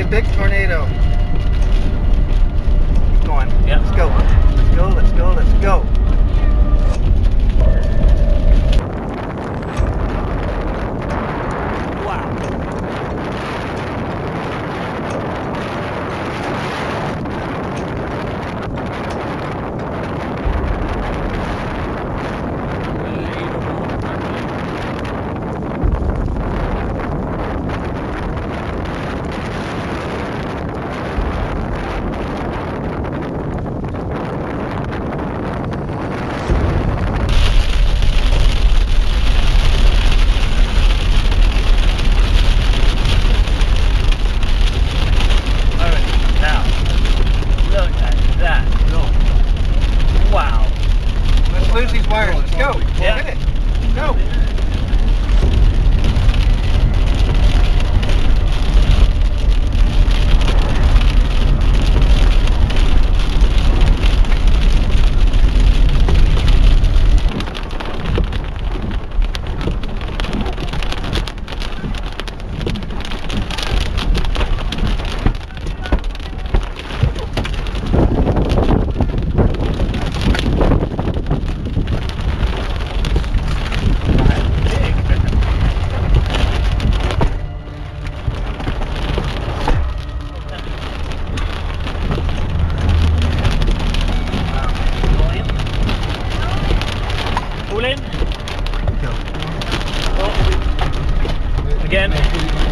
a big tornado. Keep going. Let's go. Let's go, let's go, let's go. Wires. Let's go. Yeah. Hit it. Go. In. Again.